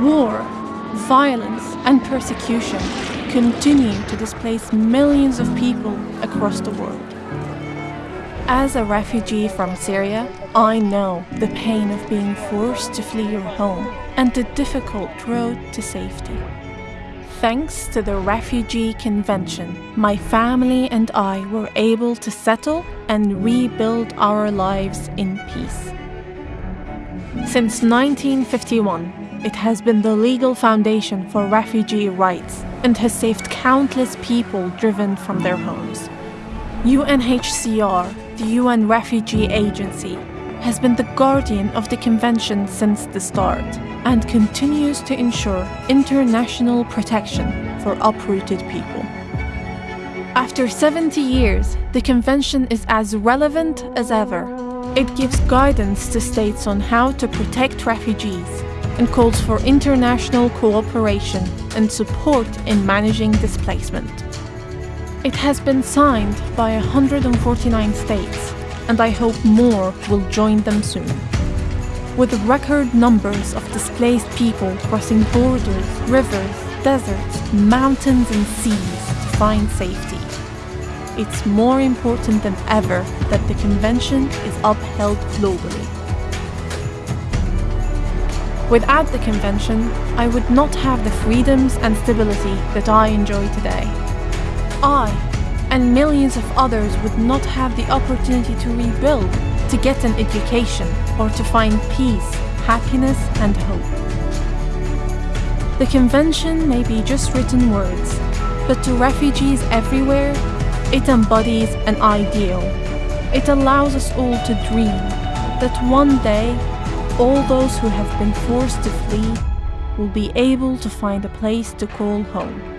War, violence, and persecution continue to displace millions of people across the world. As a refugee from Syria, I know the pain of being forced to flee your home and the difficult road to safety. Thanks to the Refugee Convention, my family and I were able to settle and rebuild our lives in peace. Since 1951, it has been the legal foundation for refugee rights and has saved countless people driven from their homes. UNHCR, the UN Refugee Agency, has been the guardian of the convention since the start and continues to ensure international protection for uprooted people. After 70 years, the convention is as relevant as ever. It gives guidance to states on how to protect refugees and calls for international cooperation and support in managing displacement. It has been signed by 149 states and I hope more will join them soon. With record numbers of displaced people crossing borders, rivers, deserts, mountains and seas to find safety, it's more important than ever that the Convention is upheld globally. Without the Convention, I would not have the freedoms and stability that I enjoy today. I and millions of others would not have the opportunity to rebuild, to get an education, or to find peace, happiness, and hope. The convention may be just written words, but to refugees everywhere, it embodies an ideal. It allows us all to dream that one day, all those who have been forced to flee will be able to find a place to call home.